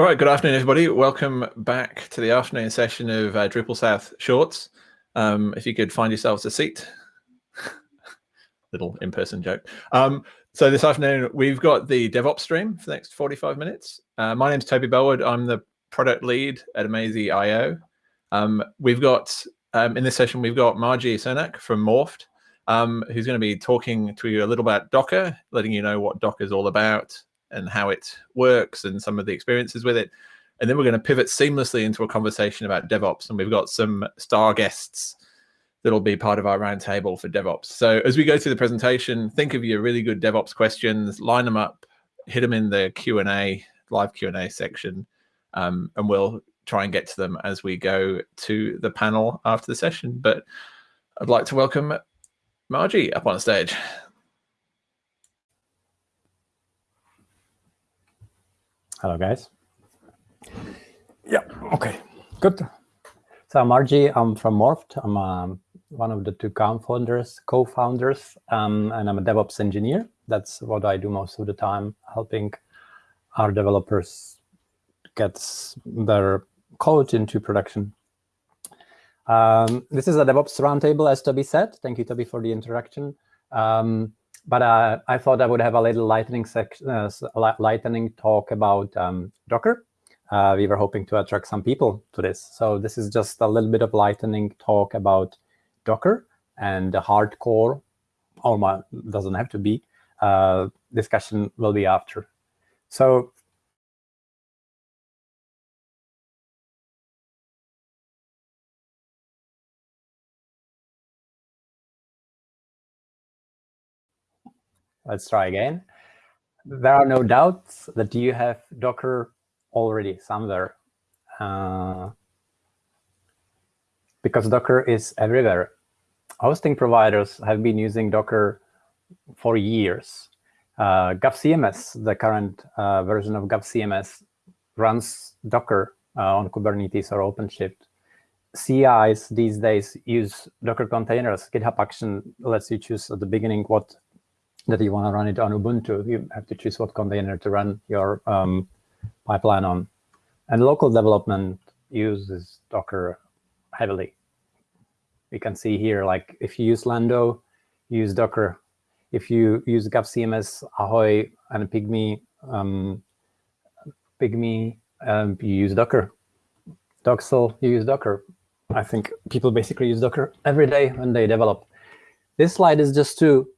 All right, good afternoon, everybody. Welcome back to the afternoon session of uh, Drupal South Shorts. Um, if you could find yourselves a seat. Little in-person joke. Um, so this afternoon, we've got the DevOps stream for the next 45 minutes. Uh, my name's Toby Bellwood. I'm the product lead at Amazee.io. Um, we've got, um, in this session, we've got Margie Cermak from Morpht, um, who's going to be talking to you a little about Docker, letting you know what Docker is all about, and how it works and some of the experiences with it. And then we're going to pivot seamlessly into a conversation about DevOps. And we've got some star guests that'll be part of our roundtable for DevOps. So as we go through the presentation, think of your really good DevOps questions, line them up, hit them in the Q&A, live Q&A section, um, and we'll try and get to them as we go to the panel after the session. But I'd like to welcome Margie up on stage. Hello, guys. Yeah, okay, good. So I'm Margie, I'm from Morpht. I'm um, one of the two co-founders, co-founders, um, and I'm a DevOps engineer. That's what I do most of the time, helping our developers get their code into production. Um, this is a DevOps roundtable, as Toby said. Thank you, Toby, for the introduction. Um, but uh, I thought I would have a little lightning uh, lightning talk about um, Docker. Uh, we were hoping to attract some people to this. So this is just a little bit of lightning talk about Docker and the hardcore, or doesn't have to be, uh, discussion will be after. So Let's try again. There are no doubts that you have Docker already somewhere. Uh, because Docker is everywhere. Hosting providers have been using Docker for years. Uh, GovCMS, the current uh, version of GovCMS, runs Docker uh, on Kubernetes or OpenShift. CIs these days use Docker containers. GitHub Action lets you choose at the beginning what that you want to run it on Ubuntu, you have to choose what container to run your um, pipeline on. And local development uses Docker heavily. We can see here, like if you use Lando, use Docker. If you use GovCMS, Ahoy, and Pygmy, um, Pygmy, um, you use Docker. Docksal, you use Docker. I think people basically use Docker every day when they develop. This slide is just to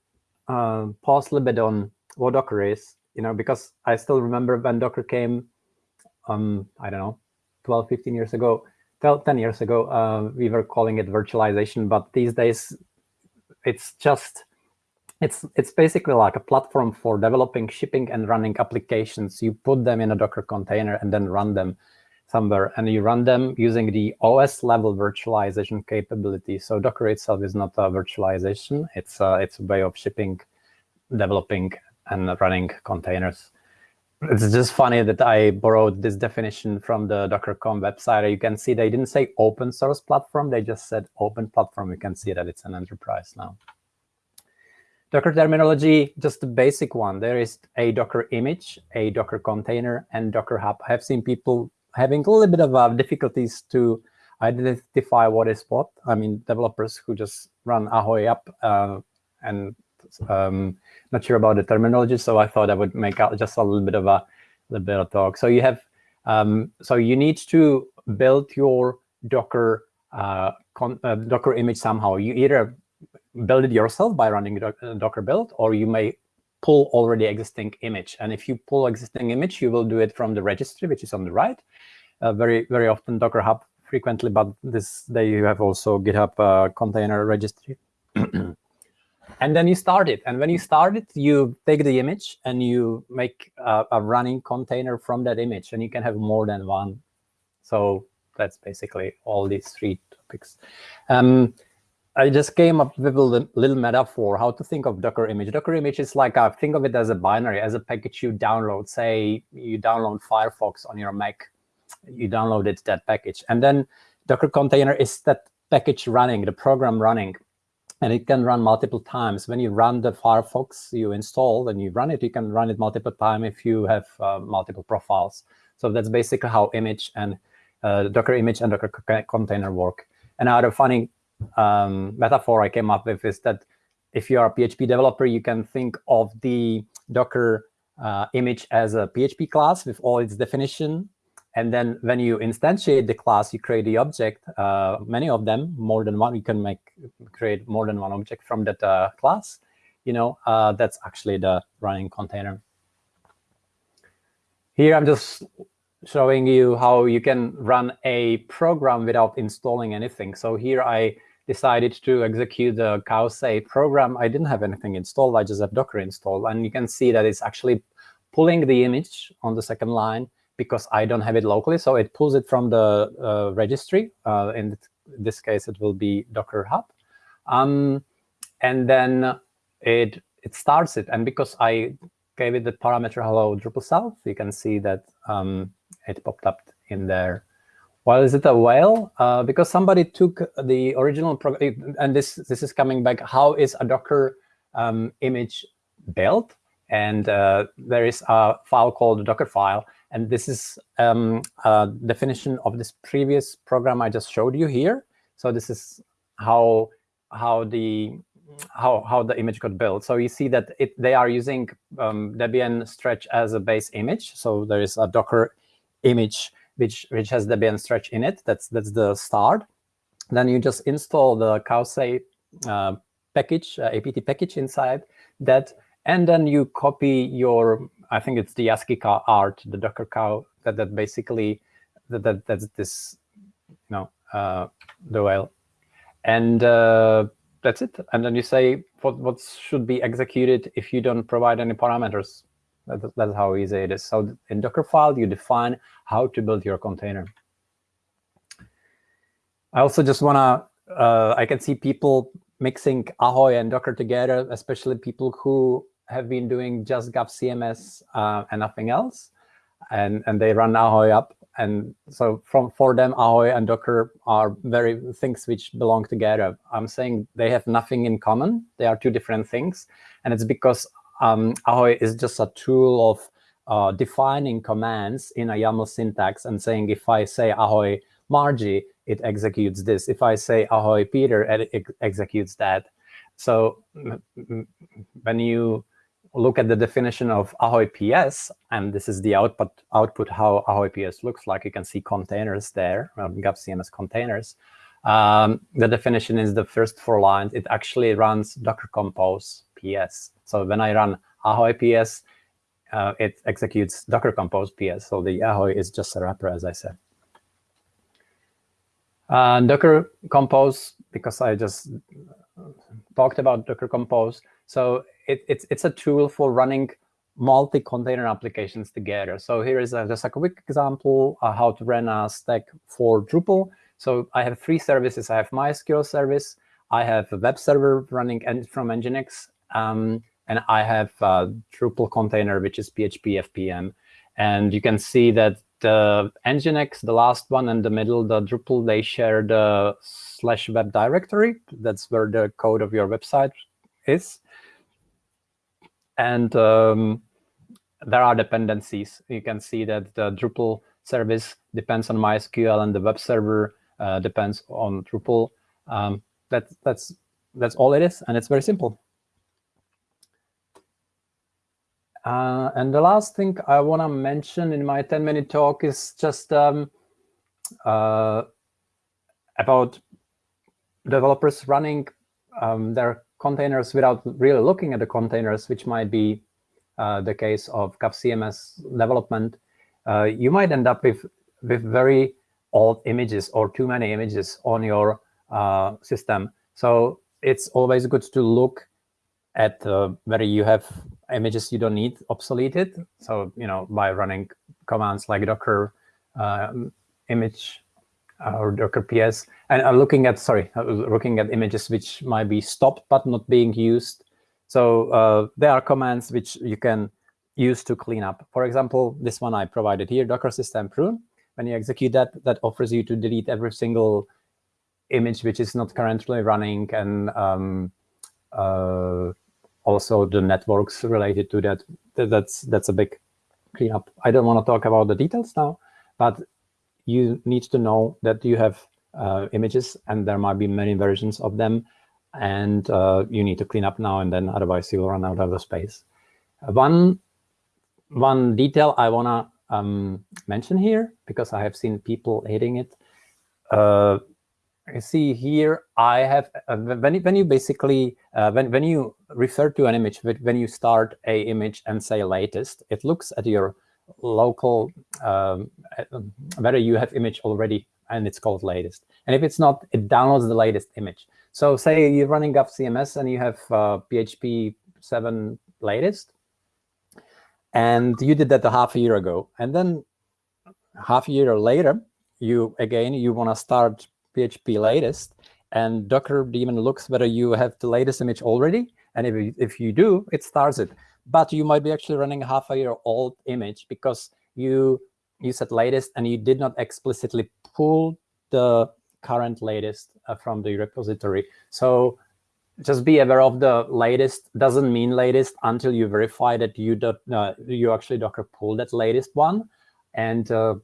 uh, pause a little bit on what Docker is, you know, because I still remember when Docker came, um, I don't know, 12, 15 years ago, 10 years ago, uh, we were calling it virtualization, but these days it's just, it's, it's basically like a platform for developing, shipping, and running applications. You put them in a Docker container and then run them somewhere, and you run them using the OS level virtualization capability. So Docker itself is not a virtualization. It's a, it's a way of shipping, developing, and running containers. It's just funny that I borrowed this definition from the Docker.com website. You can see they didn't say open source platform. They just said open platform. You can see that it's an enterprise now. Docker terminology, just the basic one. There is a Docker image, a Docker container, and Docker Hub. I have seen people having a little bit of uh, difficulties to identify what is what. I mean, developers who just run Ahoy up uh, and um, not sure about the terminology, so I thought I would make out just a little bit of a little bit of talk. So you have, um, so you need to build your Docker uh, uh, Docker image somehow. You either build it yourself by running Docker build, or you may pull already existing image. And if you pull existing image, you will do it from the registry, which is on the right. Uh, very, very often Docker Hub frequently, but this day you have also GitHub uh, container registry. and then you start it. And when you start it, you take the image and you make a, a running container from that image, and you can have more than one. So that's basically all these three topics. Um, I just came up with a little metaphor how to think of Docker image. Docker image is like, a, think of it as a binary, as a package you download. Say you download Firefox on your Mac, you downloaded that package. And then Docker container is that package running, the program running. And it can run multiple times. When you run the Firefox you install and you run it, you can run it multiple times if you have uh, multiple profiles. So that's basically how image and uh, Docker image and Docker container work. And another funny um, metaphor I came up with is that if you are a PHP developer, you can think of the Docker uh, image as a PHP class with all its definition. And then when you instantiate the class, you create the object, uh, many of them, more than one. You can make create more than one object from that uh, class. You know, uh, that's actually the running container. Here I'm just showing you how you can run a program without installing anything. So here I decided to execute the cowsay program. I didn't have anything installed. I just have Docker installed. And you can see that it's actually pulling the image on the second line because I don't have it locally. So it pulls it from the uh, registry. Uh, in this case, it will be Docker Hub. Um, and then it it starts it. And because I gave it the parameter hello DrupalSouth, you can see that um, it popped up in there. Well, is it a whale? Uh, because somebody took the original program, and this this is coming back. How is a Docker um, image built? And uh, there is a file called Docker file, and this is um, a definition of this previous program I just showed you here. So this is how how the how how the image got built. So you see that it they are using um, Debian Stretch as a base image. So there is a Docker image which which has Debian Stretch in it. That's that's the start. Then you just install the cowsay uh, package, uh, apt package inside that, and then you copy your I think it's the ASCII cow art, the Docker cow that that basically that, that that's this you know uh, the whale, and uh, that's it. And then you say what what should be executed if you don't provide any parameters. That, that's how easy it is. So in Dockerfile, you define how to build your container. I also just want to, uh, I can see people mixing Ahoy and Docker together, especially people who have been doing just GovCMS uh, and nothing else. And, and they run Ahoy up. And so from for them, Ahoy and Docker are very things which belong together. I'm saying they have nothing in common. They are two different things. And it's because um, Ahoy is just a tool of uh, defining commands in a YAML syntax and saying if I say Ahoy Margie, it executes this. If I say Ahoy Peter, it ex executes that. So when you look at the definition of Ahoy PS, and this is the output output how Ahoy PS looks like, you can see containers there, um, GovCMS containers. Um, the definition is the first four lines. It actually runs Docker Compose PS. So when I run Ahoy PS, uh, it executes Docker Compose PS. So the Ahoy is just a wrapper, as I said. Uh, Docker Compose, because I just talked about Docker Compose. So it, it's, it's a tool for running multi-container applications together. So here is a, just a quick example uh, how to run a stack for Drupal. So I have three services. I have MySQL service. I have a web server running from Nginx. Um, and I have a Drupal container, which is PHP FPM. And you can see that the Nginx, the last one, and the middle, the Drupal, they share the slash web directory. That's where the code of your website is. And um, there are dependencies. You can see that the Drupal service depends on MySQL, and the web server uh, depends on Drupal. Um, that, that's, that's all it is, and it's very simple. Uh, and the last thing I want to mention in my 10-minute talk is just um, uh, about developers running um, their containers without really looking at the containers, which might be uh, the case of GovCMS development. Uh, you might end up with, with very old images or too many images on your uh, system. So it's always good to look at uh, whether you have images you don't need obsoleted. So, you know, by running commands like docker uh, image uh, or docker ps, and uh, looking at, sorry, uh, looking at images which might be stopped but not being used. So uh, there are commands which you can use to clean up. For example, this one I provided here, docker system prune. When you execute that, that offers you to delete every single image which is not currently running and um, uh, also the networks related to that. That's that's a big cleanup. I don't want to talk about the details now, but you need to know that you have uh, images and there might be many versions of them and uh, you need to clean up now and then, otherwise you will run out of the space. One, one detail I want to um, mention here, because I have seen people hating it, uh, you see here, I have, uh, when, when you basically, uh, when, when you refer to an image, when you start a image and say latest, it looks at your local, um, whether you have image already and it's called latest. And if it's not, it downloads the latest image. So say you're running GovCMS and you have uh, PHP 7 latest, and you did that a half a year ago. And then half a year later, you again, you want to start PHP latest, and Docker daemon looks whether you have the latest image already. And if you, if you do, it starts it. But you might be actually running a half a year old image because you you said latest and you did not explicitly pull the current latest uh, from the repository. So just be aware of the latest doesn't mean latest until you verify that you do, uh, you actually Docker pull that latest one. And uh,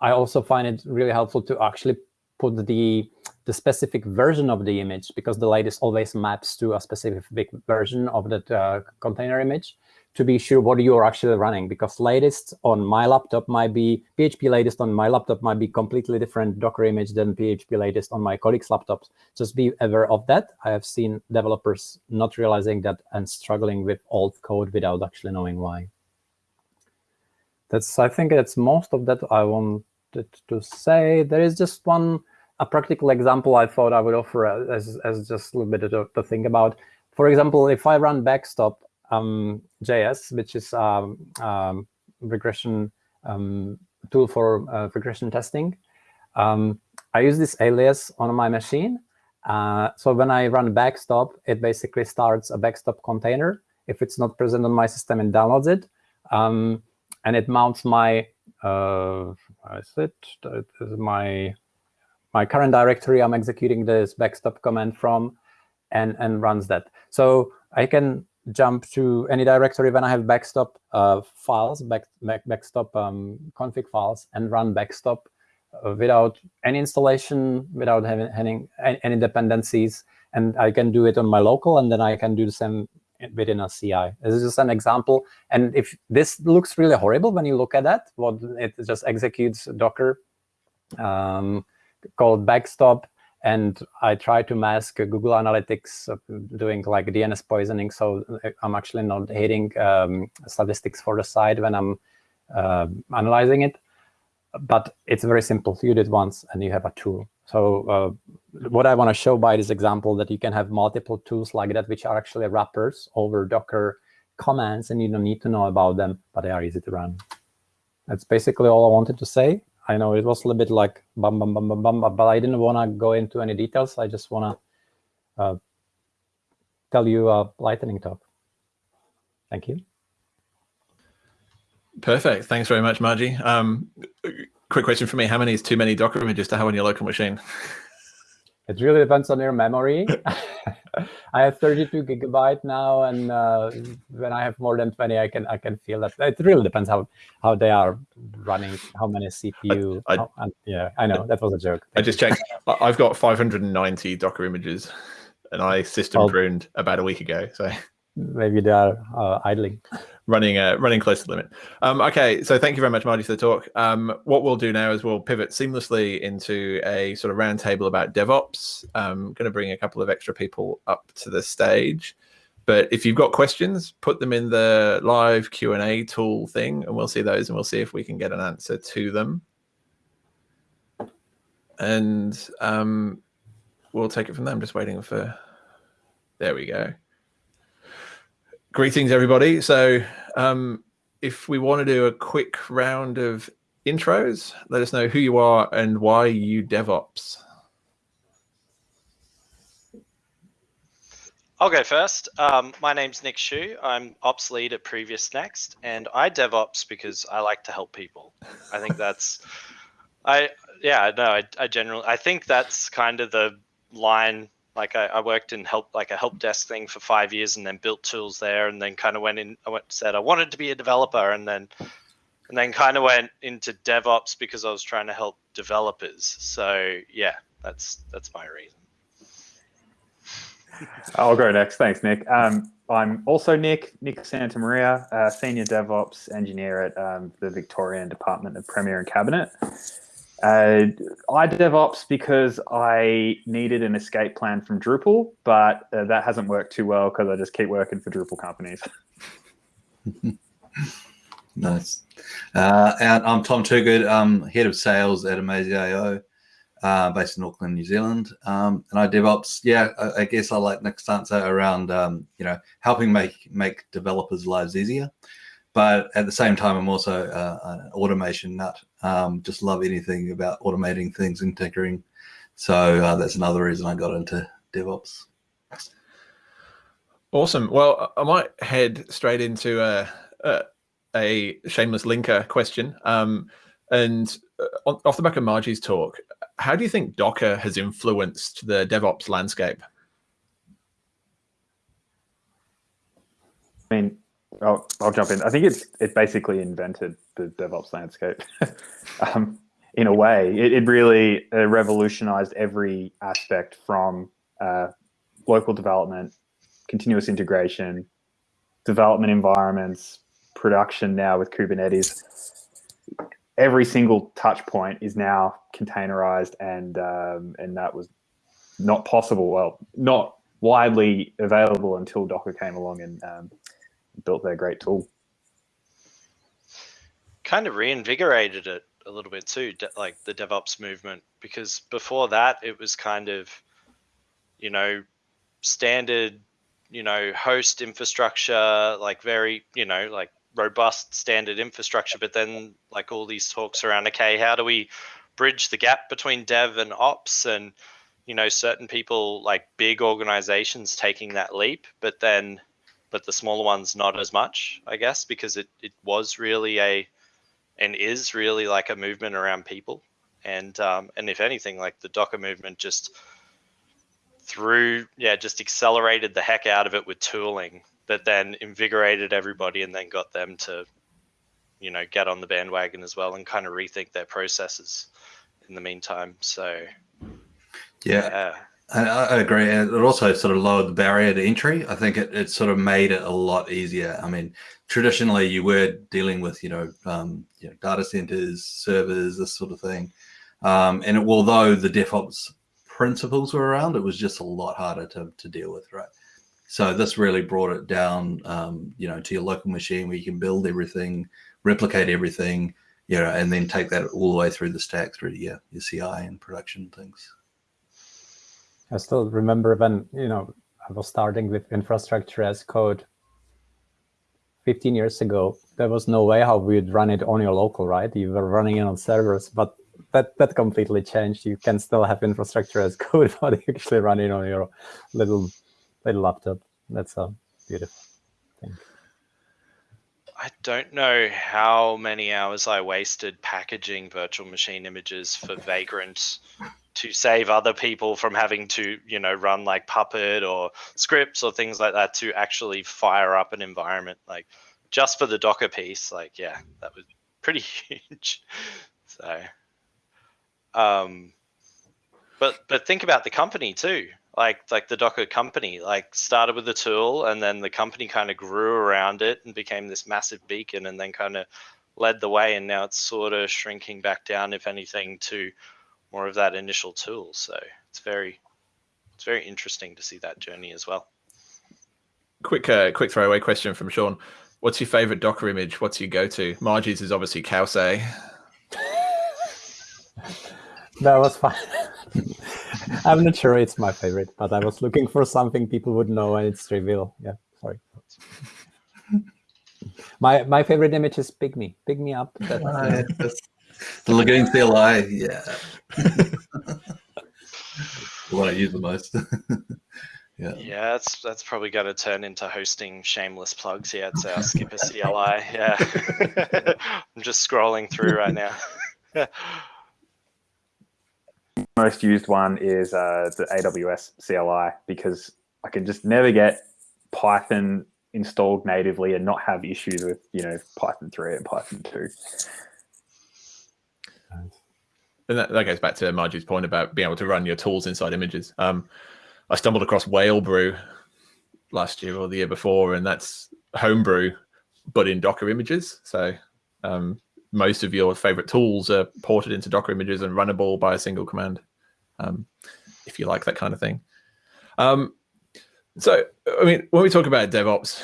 I also find it really helpful to actually put the the specific version of the image because the latest always maps to a specific version of that uh, container image to be sure what you're actually running because latest on my laptop might be PHP latest on my laptop might be completely different Docker image than PHP latest on my colleagues' laptops. Just be aware of that. I have seen developers not realizing that and struggling with old code without actually knowing why. That's I think that's most of that I wanted to say. There is just one a practical example I thought I would offer as, as just a little bit to, to think about. For example, if I run backstop um, JS, which is a um, um, regression um, tool for uh, regression testing. Um, I use this alias on my machine. Uh, so when I run backstop, it basically starts a backstop container. If it's not present on my system, it downloads it. Um, and it mounts my, uh, is it? it is my, my current directory I'm executing this backstop command from and, and runs that. So I can jump to any directory when I have backstop uh, files, back, back, backstop um, config files, and run backstop uh, without any installation, without having, having any dependencies. And I can do it on my local, and then I can do the same within a CI. This is just an example. And if this looks really horrible when you look at that, what it just executes Docker um, called backstop and I try to mask Google Analytics doing like DNS poisoning, so uh, I'm actually not hitting um, statistics for the site when I'm uh, analyzing it. But it's very simple. You did once, and you have a tool. So uh, what I want to show by this example that you can have multiple tools like that, which are actually wrappers over Docker commands, and you don't need to know about them, but they are easy to run. That's basically all I wanted to say. I know it was a little bit like bum, bum, bum, bum, bum, but I didn't want to go into any details. I just want to uh, tell you a lightning talk. Thank you. Perfect. Thanks very much, Margie. Um, quick question for me. How many is too many Docker images to have on your local machine? It really depends on your memory. I have 32 gigabyte now, and uh, when I have more than 20, I can I can feel that. It really depends how how they are running, how many CPU. I, I, how, and, yeah, I know that was a joke. I just checked. I've got 590 Docker images, and I system pruned about a week ago. So maybe they are uh, idling running uh, running close to the limit. Um, okay, so thank you very much, Marty, for the talk. Um, what we'll do now is we'll pivot seamlessly into a sort of roundtable about DevOps. I'm going to bring a couple of extra people up to the stage. But if you've got questions, put them in the live Q&A tool thing, and we'll see those, and we'll see if we can get an answer to them. And um, we'll take it from there. I'm just waiting for... There we go. Greetings, everybody. So um, if we want to do a quick round of intros, let us know who you are and why you DevOps. I'll go first. Um, my name's Nick Schuch. I'm ops lead at PreviousNext, and I DevOps because I like to help people. I think that's, I yeah, no, I, I generally I think that's kind of the line like I, I, worked in help like a help desk thing for five years and then built tools there and then kind of went in I went said I wanted to be a developer and then and then kind of went into DevOps because I was trying to help developers. So yeah, that's that's my reason. I'll go next. Thanks, Nick. Um, I'm also Nick, Nick Santamaria, uh, Senior DevOps Engineer at um, the Victorian Department of Premier and Cabinet. Uh, I DevOps because I needed an escape plan from Drupal, but uh, that hasn't worked too well because I just keep working for Drupal companies. nice. Uh, and I'm Tom Toogood, I'm head of sales at Amazee.io, uh, based in Auckland, New Zealand. Um, and I DevOps, yeah, I, I, guess I like Nick's answer around, um, you know, helping make make developers' lives easier. But at the same time, I'm also uh, an automation nut. Um, just love anything about automating things and tinkering. So uh, that's another reason I got into DevOps. Awesome. Well, I might head straight into a, a, a shameless linker question. Um, and uh, off the back of Margie's talk, how do you think Docker has influenced the DevOps landscape? I mean, I'll, I'll jump in. I think it's it basically invented the DevOps landscape. um, in a way, it, it really uh, revolutionized every aspect from uh, local development, continuous integration, development environments, production now with Kubernetes. Every single touch point is now containerized, and um, and that was not possible. Well, not widely available until Docker came along and um, built their great tool. Kind of reinvigorated it a little bit too, like the DevOps movement, because before that it was kind of, you know, standard, you know, host infrastructure, like very, you know, like robust standard infrastructure. But then like all these talks around, okay, how do we bridge the gap between dev and ops and you know certain people like big organizations taking that leap but then but the smaller ones not as much, I guess, because it, it was really a and is really like a movement around people. And um, and if anything, like the Docker movement just through yeah, just accelerated the heck out of it with tooling that then invigorated everybody and then got them to, you know, get on the bandwagon as well and kind of rethink their processes in the meantime. So yeah. yeah. I, agree. And it also sort of lowered the barrier to entry. I think it, it sort of made it a lot easier. I mean, traditionally you were dealing with, you know, um, you know data centers, servers, this sort of thing. Um, and it, although the DevOps principles were around, it was just a lot harder to, to deal with, right? So this really brought it down, um, you know, to your local machine where you can build everything, replicate everything, you know, and then take that all the way through the stack through your, your CI and production things. I still remember when, you know, I was starting with infrastructure as code 15 years ago. There was no way how we'd run it on your local, right? You were running it on servers, but that, that completely changed. You can still have infrastructure as code, but actually run it on your little, little laptop. That's a beautiful thing. I don't know how many hours I wasted packaging virtual machine images for Vagrant to save other people from having to, you know, run like Puppet or scripts or things like that to actually fire up an environment. Like just for the Docker piece, like, yeah, that was pretty huge. So, um, but, but think about the company too. Like, like the Docker company, like started with a tool and then the company kind of grew around it and became this massive beacon and then kind of led the way. And now it's sort of shrinking back down, if anything, to more of that initial tool. So it's very, it's very interesting to see that journey as well. Quick, uh, quick throwaway question from Sean. What's your favorite Docker image? What's your go-to? Margie's is obviously Cowsay. that was fine. I'm not sure it's my favorite, but I was looking for something people would know and it's trivial. Yeah, sorry. my my favorite image is Pygmy. Pygmy up. That's, uh, the Lagoon CLI, yeah. the one I use the most. yeah. Yeah, that's that's probably going to turn into hosting shameless plugs. Yeah, it's our Skpr CLI. Yeah, I'm just scrolling through right now. Most used one is uh, the AWS CLI because I can just never get Python installed natively and not have issues with you know Python 3 and Python 2. And that, that goes back to Margie's point about being able to run your tools inside images. Um, I stumbled across Whalebrew last year or the year before, and that's homebrew, but in Docker images. So um, most of your favorite tools are ported into Docker images and runnable by a single command, um, if you like that kind of thing. Um, so, I mean, when we talk about DevOps,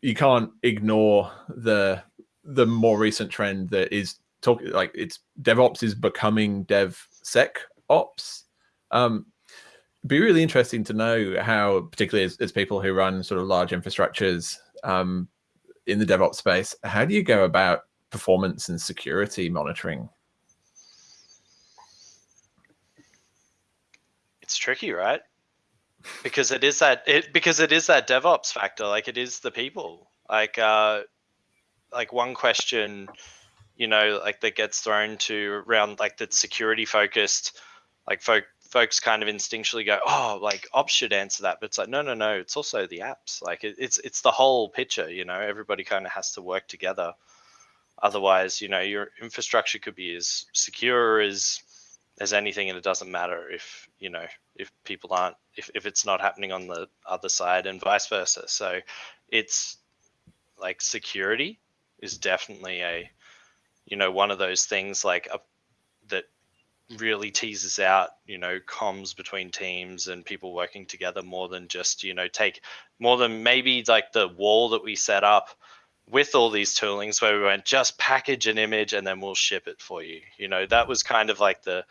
you can't ignore the the more recent trend that is talking like it's DevOps is becoming DevSecOps. Um, be really interesting to know how, particularly as, as people who run sort of large infrastructures um, in the DevOps space, how do you go about performance and security monitoring? It's tricky, right? Because it is that it because it is that DevOps factor. Like it is the people. Like uh, like one question, you know, like that gets thrown to around like the security focused, like folk folks kind of instinctually go, oh, like ops should answer that, but it's like no, no, no. It's also the apps. Like it, it's it's the whole picture. You know, everybody kind of has to work together. Otherwise, you know, your infrastructure could be as secure as as anything, and it doesn't matter if you know if people aren't if if it's not happening on the other side, and vice versa. So, it's like security is definitely a you know one of those things like a, that really teases out you know comms between teams and people working together more than just you know take more than maybe like the wall that we set up with all these toolings where we went just package an image and then we'll ship it for you. You know, that was kind of like the,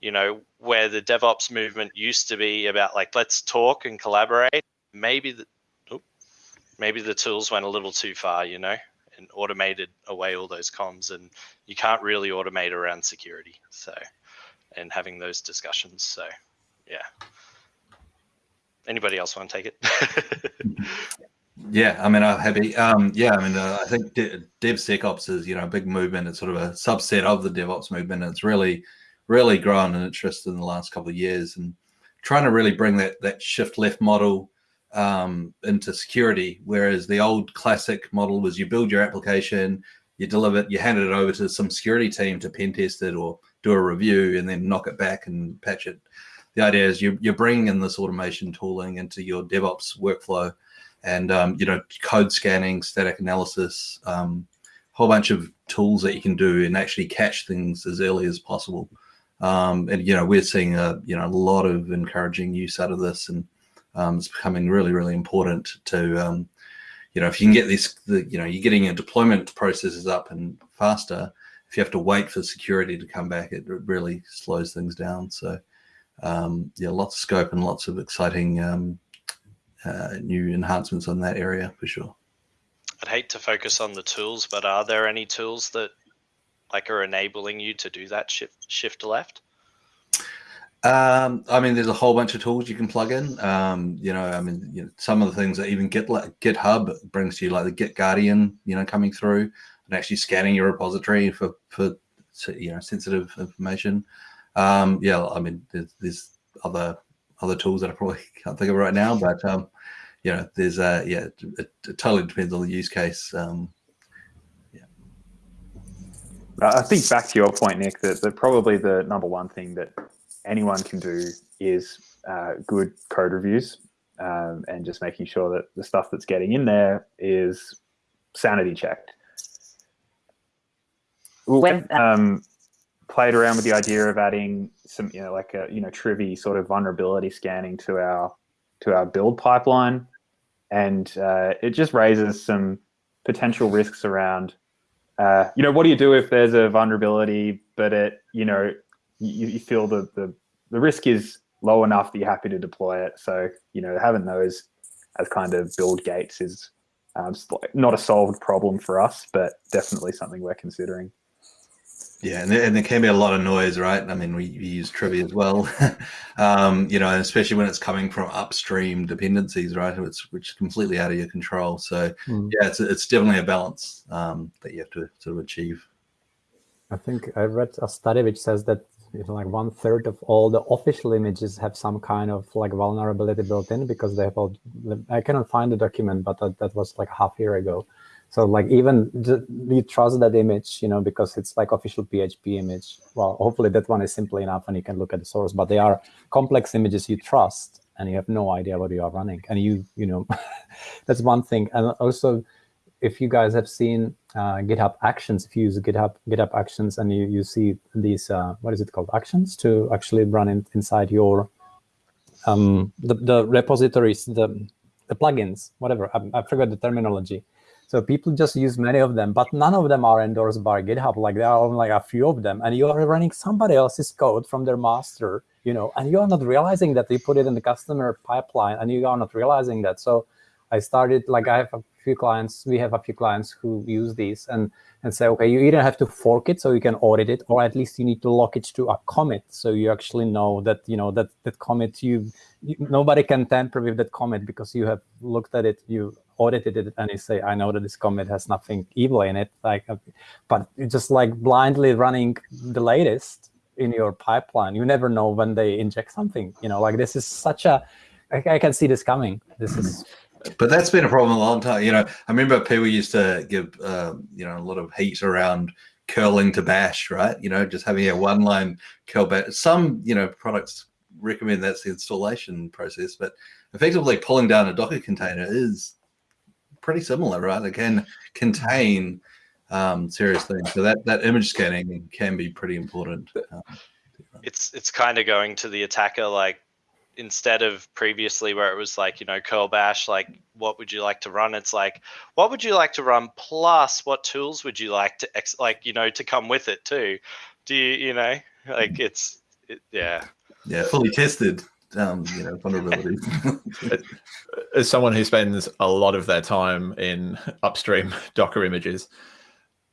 you know, where the DevOps movement used to be about like, let's talk and collaborate. Maybe the, maybe the tools went a little too far, you know, and automated away all those comms and you can't really automate around security. So, and having those discussions. So yeah. Anybody else want to take it? Yeah, I mean, I'm happy. Um, yeah, I mean, uh, I think De- DevSecOps is you know a big movement. It's sort of a subset of the DevOps movement. It's really, really grown in interest in the last couple of years, and trying to really bring that that shift left model um, into security. Whereas the old classic model was you build your application, you deliver it, you hand it over to some security team to pen test it or do a review, and then knock it back and patch it. The idea is you, you're bringing in this automation tooling into your DevOps workflow and um, you know code scanning, static analysis, um, whole bunch of tools that you can do and actually catch things as early as possible. Um, and you know we're seeing a you know a lot of encouraging use out of this, and um, it's becoming really really important to um, you know if you can get this the, you know you're getting your deployment processes up and faster. If you have to wait for security to come back, it really slows things down. So um, yeah, lots of scope and lots of exciting um, uh, new enhancements on that area for sure. I'd hate to focus on the tools, but are there any tools that like are enabling you to do that shift shift left? Um, I mean, there's a whole bunch of tools you can plug in. Um, you know, I mean, you know, some of the things that even Git, like GitHub brings to you, like the GitGuardian, you know, coming through and actually scanning your repository for for you know sensitive information. Um, yeah, I mean, there's, there's other other tools that I probably can't think of right now, but um, you know, there's uh, yeah, it, it, totally depends on the use case. Um, yeah. I think back to your point, Nick, that, that probably the number one thing that anyone can do is uh, good code reviews um, and just making sure that the stuff that's getting in there is sanity checked. When, um, played around with the idea of adding some, you know, like a, you know, Trivy sort of vulnerability scanning to our to our build pipeline, and uh, it just raises some potential risks around, uh, you know, what do you do if there's a vulnerability, but it, you know, you, you feel the, the the risk is low enough that you're happy to deploy it. So, you know, having those as kind of build gates is um, not a solved problem for us, but definitely something we're considering. Yeah, and there, and there can be a lot of noise, right? I mean, we, we use Trivy as well, um, you know, especially when it's coming from upstream dependencies, right? It's which is completely out of your control. So mm. yeah, it's it's definitely a balance um, that you have to sort of achieve. I think I read a study which says that like one third of all the official images have some kind of like vulnerability built in because they have all, I cannot find the document, but that, that was like half year ago. So like even you trust that image, you know, because it's like official PHP image. Well, hopefully that one is simple enough and you can look at the source, but they are complex images you trust and you have no idea what you are running. And you, you know, that's one thing. And also if you guys have seen uh, GitHub Actions, if you use GitHub GitHub Actions and you, you see these, uh, what is it called, actions to actually run in, inside your, um, the, the repositories, the, the plugins, whatever, I, I forgot the terminology. So people just use many of them, but none of them are endorsed by GitHub. Like there are only like a few of them, and you are running somebody else's code from their master, you know, and you are not realizing that they put it in the customer pipeline, and you are not realizing that. So I started like I have a few clients, we have a few clients who use these and, and say, okay, you either have to fork it so you can audit it, or at least you need to lock it to a commit so you actually know that, you know, that, that commit, you, you nobody can tamper with that commit because you have looked at it, you audited it and you say, I know that this commit has nothing evil in it. Like, uh, but just like blindly running the latest in your pipeline, you never know when they inject something, you know, like this is such a, I, I can see this coming. This is but that's been a problem a long time. You know, I remember people used to give, um, you know, a lot of heat around curling to bash, right? You know, just having a one line curl bash. Some, you know, products recommend that's the installation process, but effectively pulling down a Docker container is pretty similar, right? It can contain um, serious things. So that, that image scanning can be pretty important. Um, it's it's kind of going to the attacker like instead of previously where it was like you know curl bash like what would you like to run? It's like what would you like to run? Plus what tools would you like to ex- like you know to come with it too? Do you you know? Like it's it, yeah. Yeah fully tested um you know vulnerabilities as someone who spends a lot of their time in upstream docker images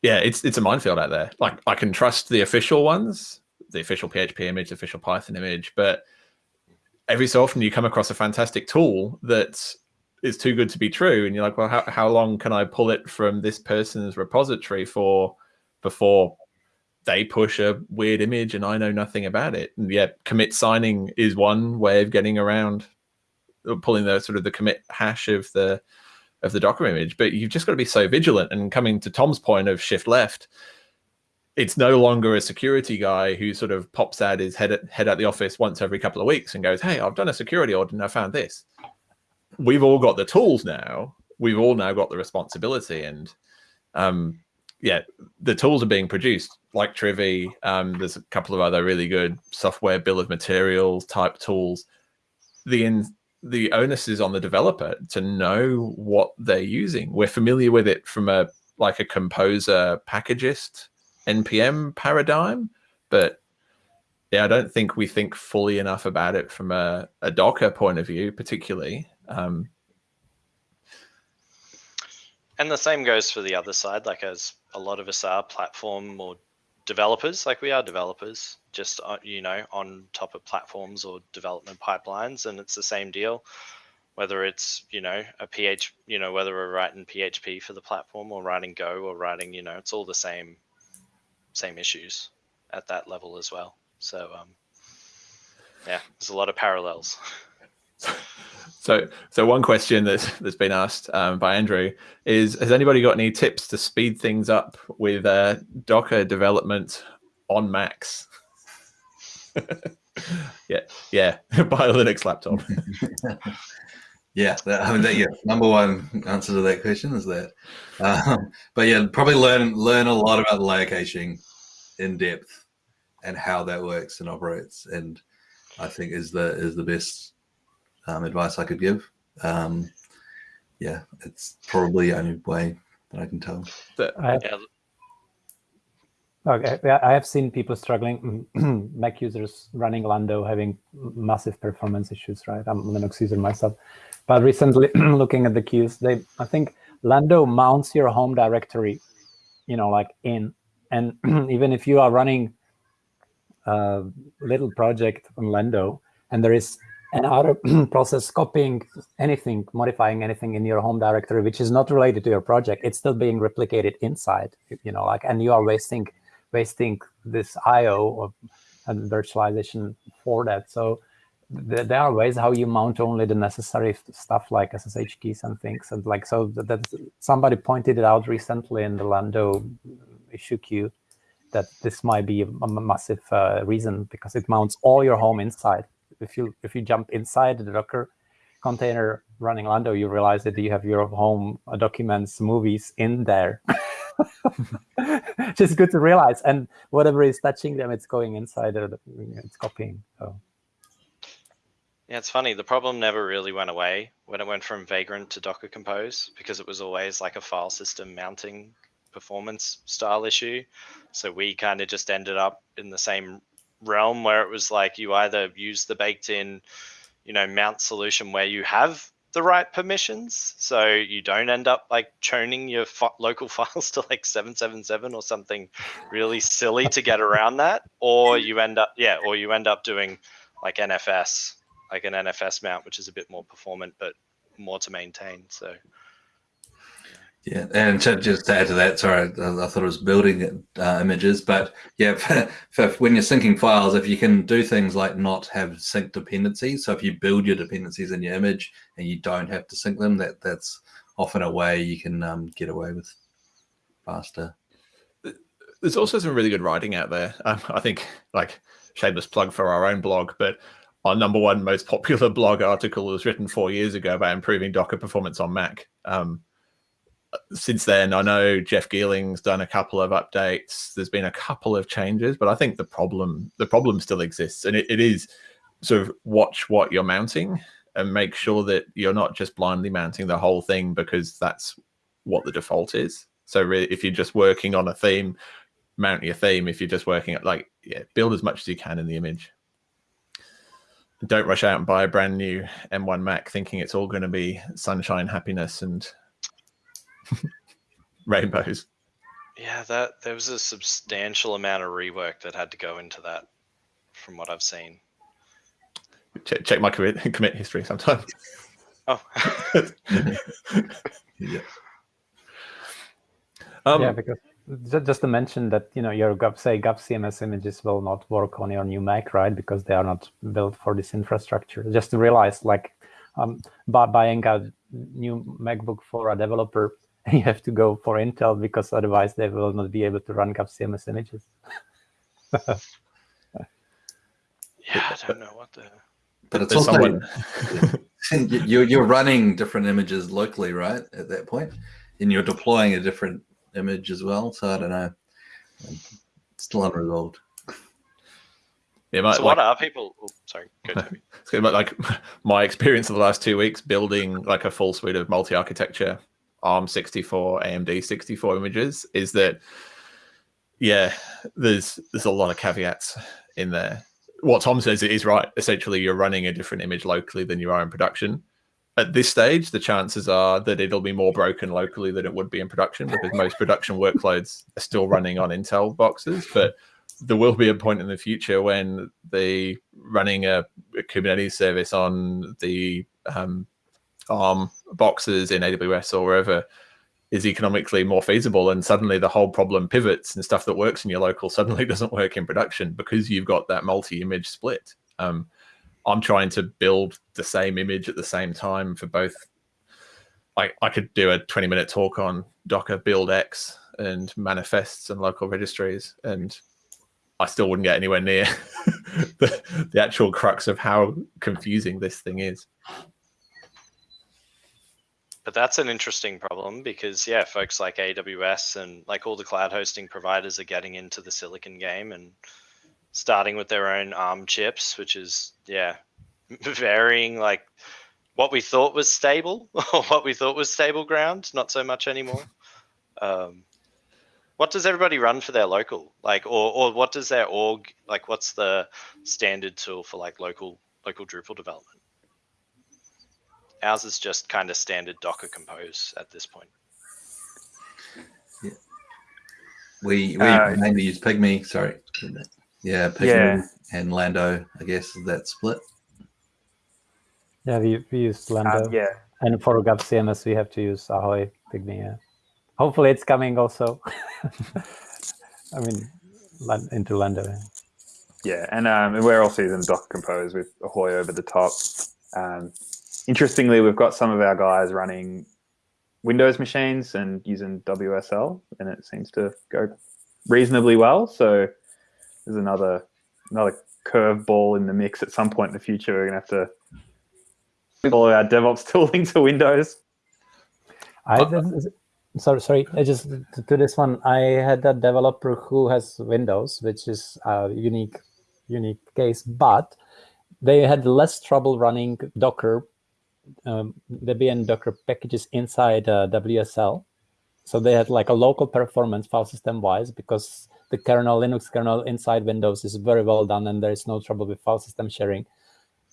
yeah it's it's a minefield out there. Like i can trust the official ones the official php image the official python image but every so often you come across a fantastic tool that is too good to be true and you're like well how, how long can i pull it from this person's repository for before they push a weird image and i know nothing about it? And yeah commit signing is one way of getting around uh, pulling the sort of the commit hash of the of the docker image but you've just got to be so vigilant and coming to tom's point of shift left it's no longer a security guy who sort of pops out his head at, head at the office once every couple of weeks and goes, "Hey, I've done a security audit and I found this." We've all got the tools now. We've all now got the responsibility, and um, yeah, the tools are being produced like Trivy. Um, there's a couple of other really good software bill of materials type tools. The in, the onus is on the developer to know what they're using. We're familiar with it from a like a composer packagist npm paradigm, but yeah, I don't think we think fully enough about it from a, a Docker point of view, particularly. Um, and the same goes for the other side, like as a lot of us are platform or developers, like we are developers, just uh, you know on top of platforms or development pipelines, and it's the same deal. Whether it's you know a PH, you know whether we're writing PHP for the platform or writing Go or writing, you know, it's all the same same issues at that level as well. So um, yeah, there's a lot of parallels. So, so one question that's that's been asked um, by Andrew is: Has anybody got any tips to speed things up with uh, Docker development on Macs? yeah, yeah, buy a Linux laptop. Yeah, that, I mean, that, yeah, number one answer to that question is that. Um, but yeah, probably learn learn a lot about layer caching in depth and how that works and operates. And I think is the is the best um, advice I could give. Um, yeah, it's probably the only way that I can tell. I have, okay, I have seen people struggling, Mac users running Lando having massive performance issues, right? I'm a Linux user myself. But recently, looking at the queues, they I think Lando mounts your home directory, you know, like in and even if you are running a little project on Lando and there is another process copying anything, modifying anything in your home directory, which is not related to your project, it's still being replicated inside, you know, like, and you are wasting, wasting this IO and virtualization for that. So th there are ways how you mount only the necessary stuff like SSH keys and things. And like so that, that somebody pointed it out recently in the Lando issue queue that this might be a, a massive uh, reason because it mounts all your home inside. If you if you jump inside the Docker container running Lando, you realize that you have your home uh, documents, movies in there. Just good to realize. And whatever is touching them, it's going inside, or it's copying. So. Yeah, it's funny. The problem never really went away when it went from Vagrant to Docker Compose because it was always like a file system mounting performance style issue. So we kind of just ended up in the same realm where it was like you either use the baked in, you know, mount solution where you have the right permissions. So you don't end up like chowning your local files to like 777 or something really silly to get around that. Or you end up, yeah, or you end up doing like NFS, like an NFS mount, which is a bit more performant, but more to maintain. So yeah, and to, just to add to that, sorry, I, I thought it was building uh, images, but yeah, for, for when you're syncing files, if you can do things like not have sync dependencies, so if you build your dependencies in your image and you don't have to sync them, that that's often a way you can um, get away with faster. There's also some really good writing out there. Um, I think, like shameless plug for our own blog, but our number one most popular blog article was written four years ago about improving Docker performance on Mac. Um, since then, I know Jeff Geerling's done a couple of updates. There's been a couple of changes, but I think the problem the problem still exists, and it, it is sort of watch what you're mounting and make sure that you're not just blindly mounting the whole thing because that's what the default is. So if you're just working on a theme, mount your theme. If you're just working at like yeah, build as much as you can in the image. Don't rush out and buy a brand new M1 Mac thinking it's all going to be sunshine, happiness, and rainbows. Yeah, that there was a substantial amount of rework that had to go into that, from what I've seen. Check, check my commit, commit history sometimes. Oh. yeah. Um, yeah, because just to mention that you know your Gov, say GovCMS images will not work on your new Mac, right? Because they are not built for this infrastructure. Just to realize, like, um, by buying a new MacBook for a developer you have to go for Intel because otherwise they will not be able to run GovCMS images. yeah, I don't know what the. But it's also someone... you're you're running different images locally, right? At that point, and you're deploying a different image as well. So I don't know. It's Still unresolved. Yeah, my, so what like, are people? Oh, sorry, go like my experience of the last two weeks building like a full suite of multi-architecture ARM 64, AMD 64 images is that, yeah, there's there's a lot of caveats in there. What Tom says is right. Essentially, you're running a different image locally than you are in production. At this stage, the chances are that it'll be more broken locally than it would be in production because most production workloads are still running on Intel boxes. But there will be a point in the future when the running a, a Kubernetes service on the um, ARM boxes in AWS or wherever is economically more feasible and suddenly the whole problem pivots and stuff that works in your local suddenly doesn't work in production because you've got that multi-image split. Um, i'm trying to build the same image at the same time for both. I, I could do a 20 minute talk on docker buildx and manifests and local registries and i still wouldn't get anywhere near the, the actual crux of how confusing this thing is but that's an interesting problem because yeah, folks like AWS and like all the cloud hosting providers are getting into the silicon game and starting with their own ARM chips, which is yeah, varying like what we thought was stable or what we thought was stable ground, not so much anymore. Um, what does everybody run for their local like or or what does their org like what's the standard tool for like local local Drupal development? Ours is just kind of standard Docker Compose at this point. Yeah. We we uh, mainly use Pygmy. Sorry. Yeah, Pygmy yeah. and Lando. I guess is that split. Yeah, we, we use Lando. Uh, yeah. And for GovCMS, we have to use Ahoy Pygmy. Yeah. Hopefully, it's coming also. I mean, into Lando. Yeah, and um, we're also using Docker Compose with Ahoy over the top. Um, interestingly, we've got some of our guys running Windows machines and using WSL, and it seems to go reasonably well. So there's another another curveball in the mix. At some point in the future, we're gonna have to follow our DevOps tooling to Windows. I sorry, sorry. I just to, to this one. I had a developer who has Windows, which is a unique unique case, but they had less trouble running Docker, um, Debian Docker packages inside uh, WSL. So they had like a local performance file system wise because the kernel, Linux kernel inside Windows is very well done and there is no trouble with file system sharing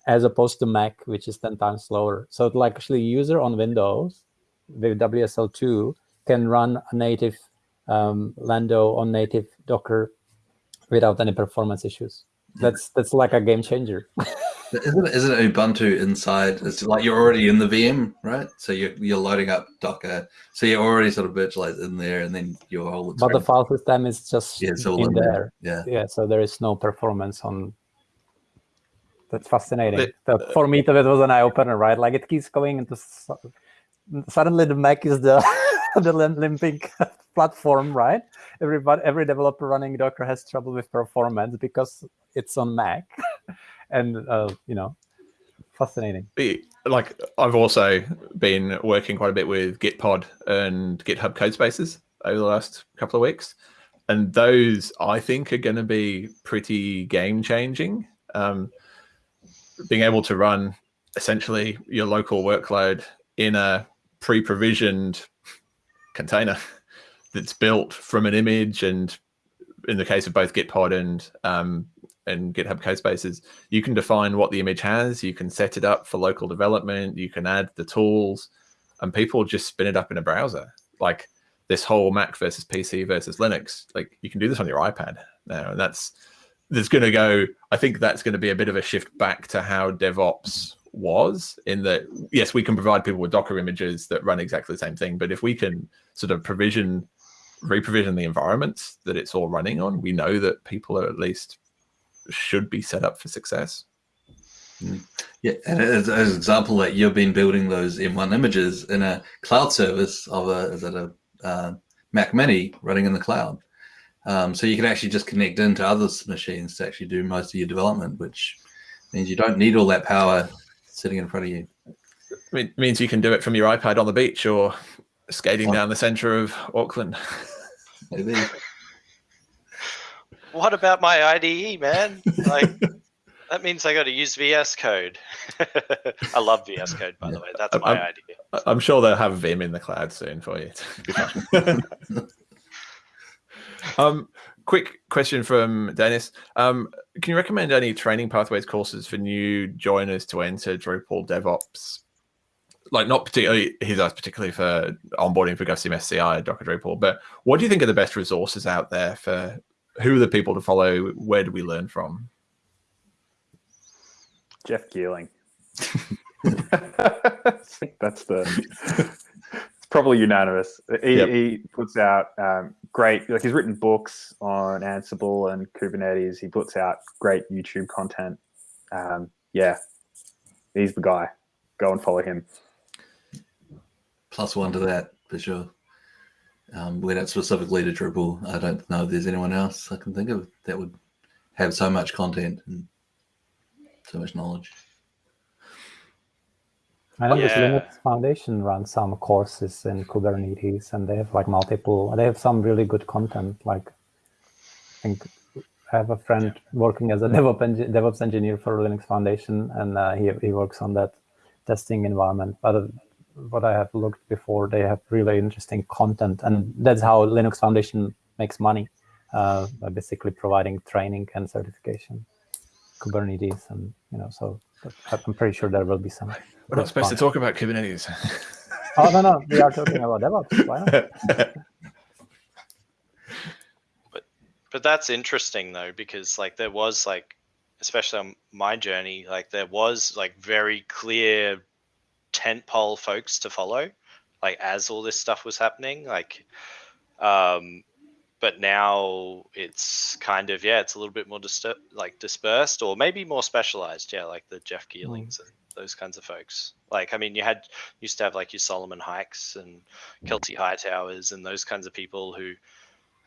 as opposed to Mac, which is 10 times slower. So like actually user on Windows with WSL2 can run a native um, Lando on native Docker without any performance issues. That's that's like a game changer. isn't it, isn't it Ubuntu inside? It's like you're already in the VM, right? So you're you're loading up Docker, so you're already sort of virtualized in there, and then your whole. But the file system is just yeah, in, in there. there. Yeah, yeah. So there is no performance on. That's fascinating. But, uh, for me, that was an eye opener, right? Like it keeps going into. Suddenly, the Mac is the the limping platform, right? Everybody, every developer running Docker has trouble with performance because it's on Mac, and uh, you know, fascinating. Like I've also been working quite a bit with Gitpod and GitHub Codespaces over the last couple of weeks, and those I think are going to be pretty game changing. Um, being able to run essentially your local workload in a pre-provisioned container that's built from an image and in the case of both Gitpod and um, and GitHub Codespaces, you can define what the image has. You can set it up for local development. You can add the tools, and people just spin it up in a browser. Like this whole Mac versus PC versus Linux. Like you can do this on your iPad now, and that's there's going to go. I think that's going to be a bit of a shift back to how DevOps was in that yes we can provide people with docker images that run exactly the same thing but if we can sort of provision reprovision the environments that it's all running on we know that people are at least should be set up for success mm. yeah and as, as an example that you've been building those m1 images in a cloud service of a is that a uh, mac mini running in the cloud um, so you can actually just connect into other machines to actually do most of your development which means you don't need all that power sitting in front of you. It means you can do it from your iPad on the beach or skating oh. down the center of Auckland. Maybe. What about my IDE, man? Like that means I got to use VS Code. I love VS Code, by yeah. the way. That's my I'm, idea. I'm sure they'll have Vim in the cloud soon for you. um, quick question from Dennis. Um, can you recommend any training pathways courses for new joiners to enter Drupal DevOps? Like not particularly, he's asked particularly for onboarding for GovCMS CI, Docker Drupal, but what do you think are the best resources out there for who are the people to follow? Where do we learn from? Jeff Geerling. That's the it's probably unanimous. He, yep. he puts out um, great, like he's written books on Ansible and Kubernetes. He puts out great YouTube content. Um, yeah, he's the guy. Go and follow him. Plus one to that for sure. Um, we're not specifically to Drupal. I don't know if there's anyone else I can think of that would have so much content and so much knowledge. I know yeah. this Linux Foundation runs some courses in Kubernetes, and they have like multiple. They have some really good content. Like, I think I have a friend working as a DevOps, DevOps engineer for Linux Foundation, and uh, he he works on that testing environment. But uh, what I have looked before, they have really interesting content, and that's how Linux Foundation makes money uh, by basically providing training and certification, Kubernetes, and you know. So I'm pretty sure there will be some. We're not supposed fun. to talk about Kubernetes. oh no, no, we are talking about DevOps. Why not? but but that's interesting though, because like there was like, especially on my journey, like there was like very clear tentpole folks to follow, like as all this stuff was happening, like. Um, but now it's kind of yeah, it's a little bit more distur- like dispersed or maybe more specialized. Yeah, like the Jeff Geerlings mm. and those kinds of folks. Like I mean, you had used to have like your Solomon Hykes and Kelsey Hightowers and those kinds of people who,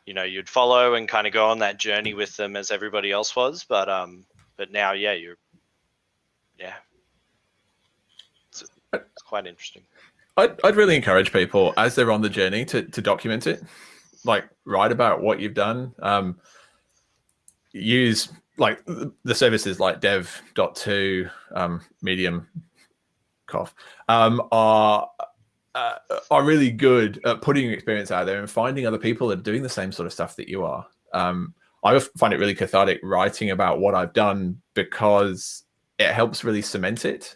you know, you'd follow and kind of go on that journey with them as everybody else was. But um, but now yeah, you're yeah, it's, quite interesting. I'd, I'd really encourage people as they're on the journey to, to document it like write about what you've done. Um, use like the services like dev.to, um, medium cough, um, are uh, are really good at putting your experience out there and finding other people that are doing the same sort of stuff that you are. Um, I find it really cathartic writing about what I've done because it helps really cement it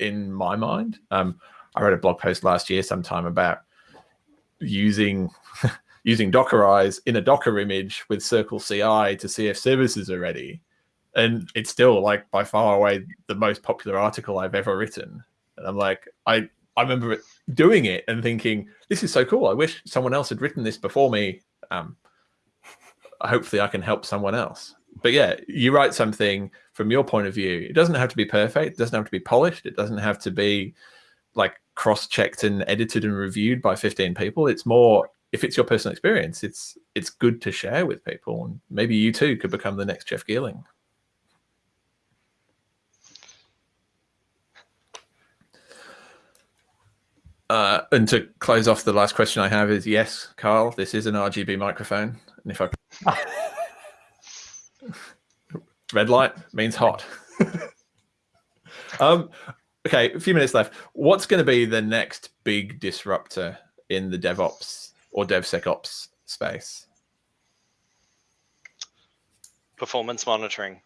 in my mind. Um, I wrote a blog post last year sometime about using using Dockerize in a Docker image with Circle CI to see if services are ready. And it's still like by far away the most popular article I've ever written. And I'm like, I, I remember doing it and thinking, this is so cool. I wish someone else had written this before me. Um, hopefully I can help someone else. But yeah, you write something from your point of view. It doesn't have to be perfect. It doesn't have to be polished. It doesn't have to be like cross-checked and edited and reviewed by 15 people. It's more if it's your personal experience, it's it's good to share with people, and maybe you too could become the next Jeff Geerling. Uh, and to close off, the last question I have is: Yes, Carl, this is an RGB microphone, and if I red light means hot. um, okay, a few minutes left. What's going to be the next big disruptor in the DevOps or DevSecOps space? Performance monitoring,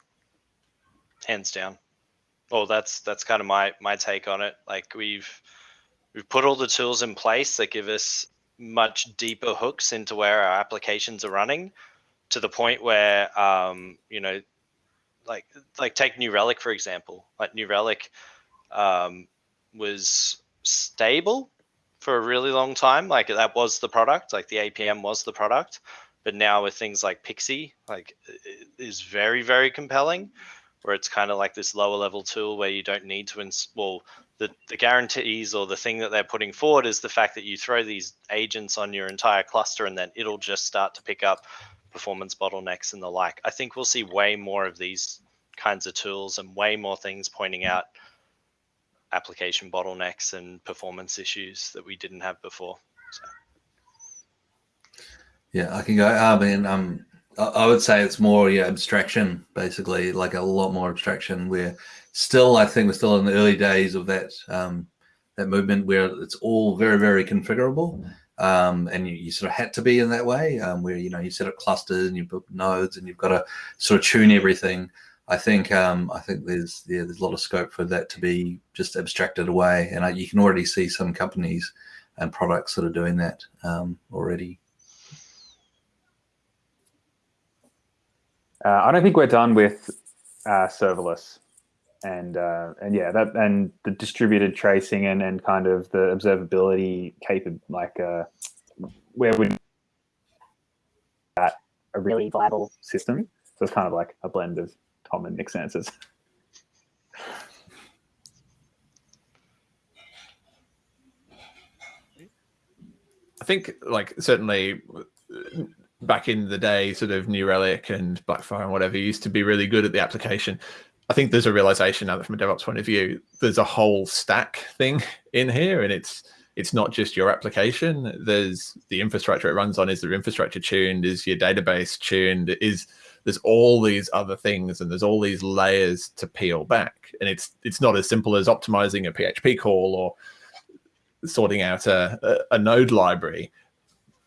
hands down. Well, that's that's kind of my my take on it. Like we've we've put all the tools in place that give us much deeper hooks into where our applications are running, to the point where um, you know, like like take New Relic for example. Like New Relic um, was stable for a really long time. Like that was the product, like the APM was the product. But now with things like Pixie, like is very, very compelling, where it's kind of like this lower level tool where you don't need to install. Well, the, the guarantees or the thing that they're putting forward is the fact that you throw these agents on your entire cluster and then it'll just start to pick up performance bottlenecks and the like. I think we'll see way more of these kinds of tools and way more things pointing out application bottlenecks and performance issues that we didn't have before. So. Yeah, I can go. I mean, um, I would say it's more yeah abstraction, basically, like a lot more abstraction. We're still, I think, we're still in the early days of that um, that movement where it's all very, very configurable, um, and you, you, sort of had to be in that way, um, where you know you set up clusters and you put nodes and you've got to sort of tune everything. I think um, I think there's yeah, there's a lot of scope for that to be just abstracted away, and I, you can already see some companies and products that are doing that um, already. Uh, I don't think we're done with uh, serverless, and uh, and yeah, that and the distributed tracing and and kind of the observability capable like uh, where would that a really viable system. So it's kind of like a blend of Tom and Nick's answers. I think, like, certainly back in the day, sort of New Relic and Blackfire and whatever used to be really good at the application. I think there's a realization now that from a DevOps point of view, there's a whole stack thing in here, and it's it's not just your application. There's the infrastructure it runs on. Is the infrastructure tuned? Is your database tuned? Is there's all these other things and there's all these layers to peel back and it's it's not as simple as optimizing a php call or sorting out a, a, a node library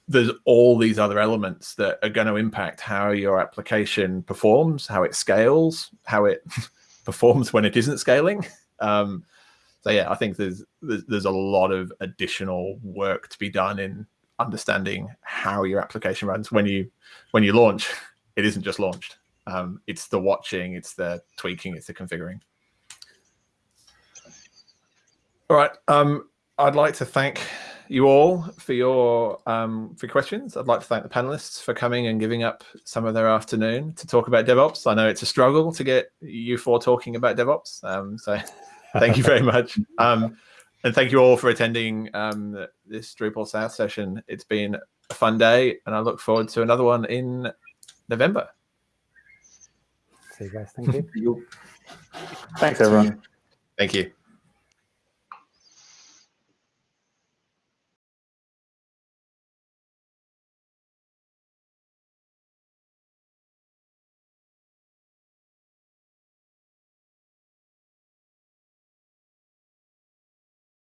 there's all these other elements that are going to impact how your application performs how it scales how it performs when it isn't scaling um, so yeah i think there's, there's there's a lot of additional work to be done in understanding how your application runs when you when you launch it isn't just launched. Um, it's the watching, it's the tweaking, it's the configuring. All right. Um, I'd like to thank you all for your um, for questions. I'd like to thank the panelists for coming and giving up some of their afternoon to talk about DevOps. I know it's a struggle to get you four talking about DevOps, um, so thank you very much. Um, and thank you all for attending um, this DrupalSouth session. It's been a fun day, and I look forward to another one in November. See you guys. Thank you. Thanks, everyone. Thank you.